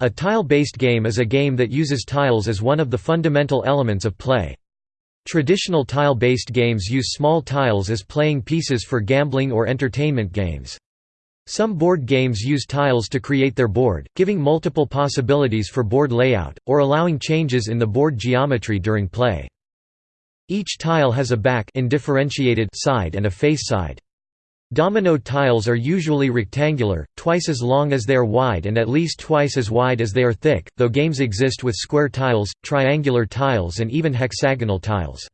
A tile-based game is a game that uses tiles as one of the fundamental elements of play. Traditional tile-based games use small tiles as playing pieces for gambling or entertainment games. Some board games use tiles to create their board, giving multiple possibilities for board layout, or allowing changes in the board geometry during play. Each tile has a back side and a face side. Domino tiles are usually rectangular, twice as long as they are wide and at least twice as wide as they are thick, though games exist with square tiles, triangular tiles and even hexagonal tiles.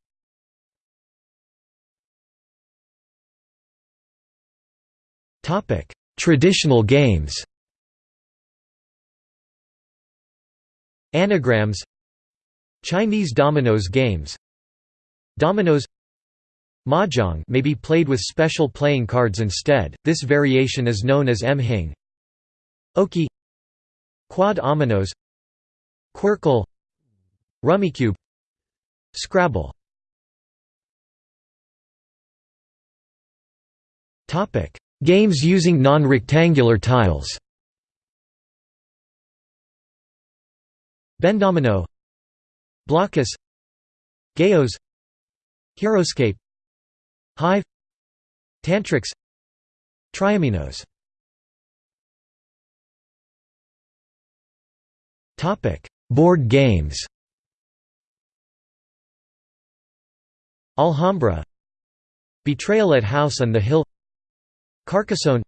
Traditional games Anagrams Chinese dominoes games Dominoes Mahjong may be played with special playing cards instead, this variation is known as Mhing Okey Quad Ominos. Qwirkle Rummikub. Scrabble. Games using non-rectangular tiles. Bendomino. Blokus. Gheos Heroscape Hive Tantrix Triaminos Board games. Alhambra Betrayal at House on the Hill Carcassonne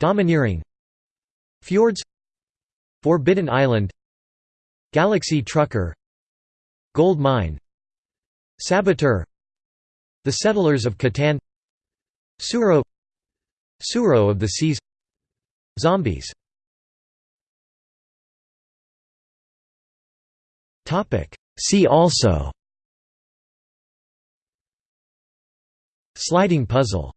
Domineering Fjords Forbidden Island Galaxy Trucker Gold Mine Saboteur the settlers of Catan Suro Tsuro of the Seas Zombies. See also. Sliding puzzle